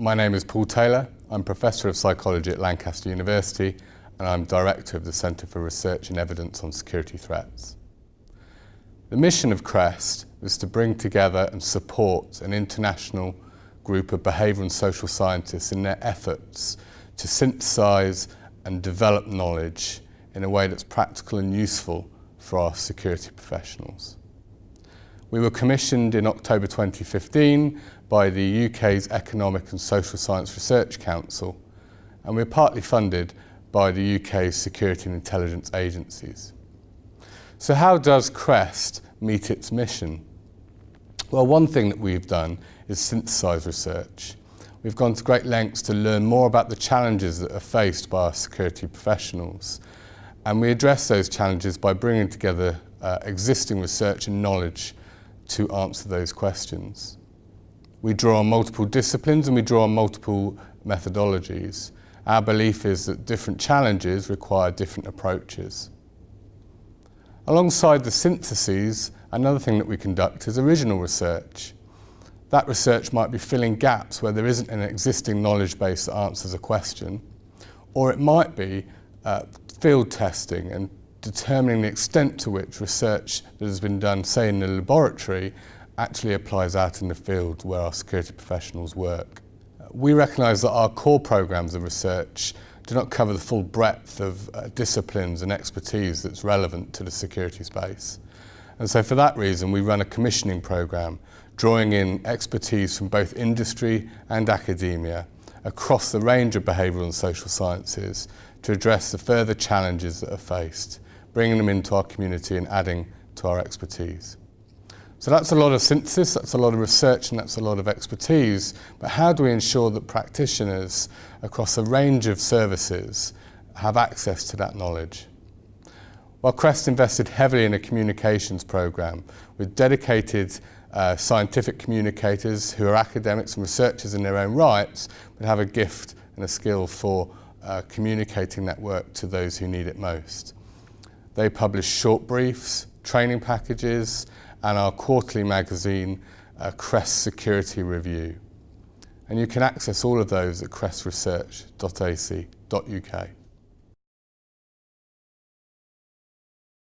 My name is Paul Taylor. I'm Professor of Psychology at Lancaster University and I'm Director of the Centre for Research and Evidence on Security Threats. The mission of CREST was to bring together and support an international group of behavioural and social scientists in their efforts to synthesise and develop knowledge in a way that's practical and useful for our security professionals. We were commissioned in October 2015 by the UK's Economic and Social Science Research Council and we're partly funded by the UK's security and intelligence agencies. So how does CREST meet its mission? Well, one thing that we've done is synthesise research. We've gone to great lengths to learn more about the challenges that are faced by our security professionals. And we address those challenges by bringing together uh, existing research and knowledge to answer those questions. We draw on multiple disciplines and we draw on multiple methodologies. Our belief is that different challenges require different approaches. Alongside the syntheses, another thing that we conduct is original research. That research might be filling gaps where there isn't an existing knowledge base that answers a question, or it might be uh, field testing and determining the extent to which research that has been done, say in the laboratory, actually applies out in the field where our security professionals work. We recognise that our core programmes of research do not cover the full breadth of uh, disciplines and expertise that's relevant to the security space. And so for that reason, we run a commissioning programme, drawing in expertise from both industry and academia across the range of behavioural and social sciences to address the further challenges that are faced bringing them into our community and adding to our expertise. So that's a lot of synthesis, that's a lot of research and that's a lot of expertise, but how do we ensure that practitioners across a range of services have access to that knowledge? Well, Crest invested heavily in a communications programme with dedicated uh, scientific communicators who are academics and researchers in their own rights, but have a gift and a skill for uh, communicating that work to those who need it most. They publish short briefs, training packages, and our quarterly magazine, uh, Crest Security Review. And you can access all of those at crestresearch.ac.uk.